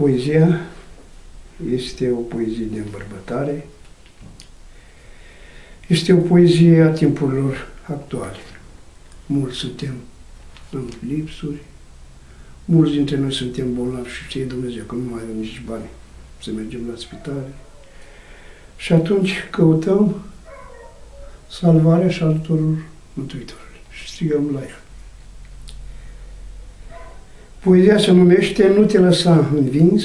Poezia este o poezie de îmbărbătare, este o poezie a timpurilor actuale. Mulți suntem în lipsuri, mulți dintre noi suntem bolnavi și știe Dumnezeu că nu mai avem nici bani să mergem la spitale. Și atunci căutăm salvarea și ajutorul Mântuitorului și strigăm la El. Poezia se numește Nu te lăsa învins,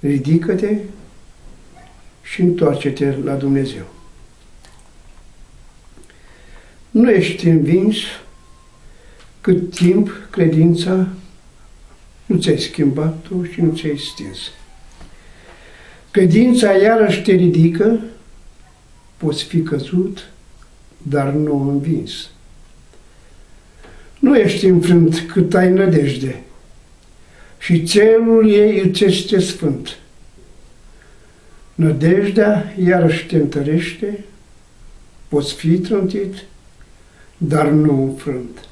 ridică-te și întoarce-te la Dumnezeu. Nu ești învins cât timp credința nu ți-ai schimbat-o și nu ți-ai stins. Credința iarăși te ridică, poți fi căzut, dar nu învins. Nu ești înfrânt cât ai nădejde și țelul ei îți este sfânt. Nădejdea iarăși te întărește, poți fi trântit, dar nu înfrânt.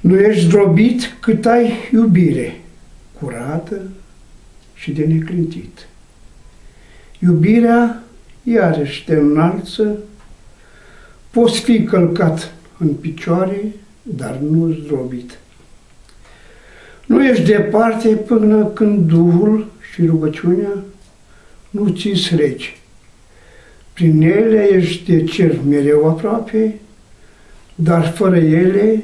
Nu ești zdrobit cât ai iubire, curată și de neclintit. Iubirea iarăși te înalță, poți fi călcat în picioare, dar nu zdrobit. Nu ești departe până când Duhul și rugăciunea nu ți regi. Prin ele ești de cer mereu aproape, dar fără ele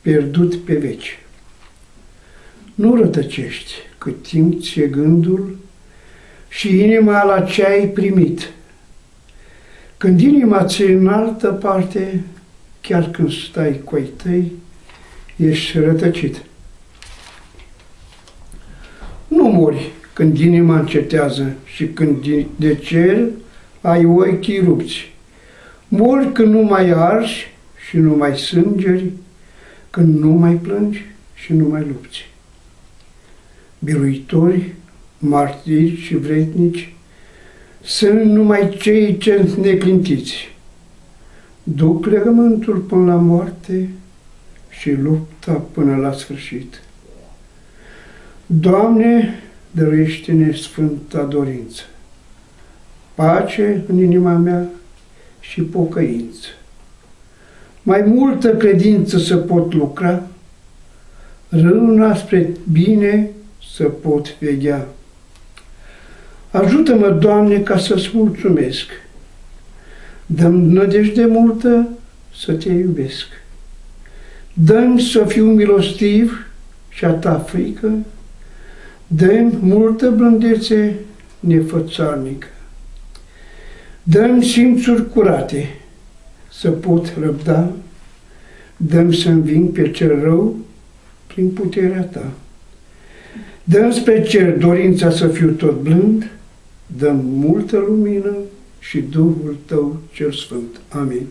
pierdut pe veci. Nu rătăcești cât timp ți-e gândul și inima la ce ai primit. Când inima ți în altă parte, chiar când stai cu ai tăi, ești rătăcit. Nu mori când inima încetează și când de cer ai ochii rupți. Mori când nu mai arși și nu mai sângeri, când nu mai plângi și nu mai lupți. Biruitori, martiri și vretnici sunt numai cei ce neclintiți. Duc legământul până la moarte și lupta până la sfârșit. Doamne, dăruiește-ne sfânta dorință, pace în inima mea și pocăință mai multă credință să pot lucra, râna spre bine să pot veghea. Ajută-mă, Doamne, ca să-ți mulțumesc. Dăm nădejde multă să te iubesc. Dă-mi să fiu milostiv și a ta frică. Dă-mi multă blândețe nefățarnică. Dă-mi simțuri curate să pot răbda, dăm să înving pe cel rău prin puterea ta. Dăm spre cer dorința să fiu tot blând, dăm multă lumină și Duhul tău cel Sfânt. Amin.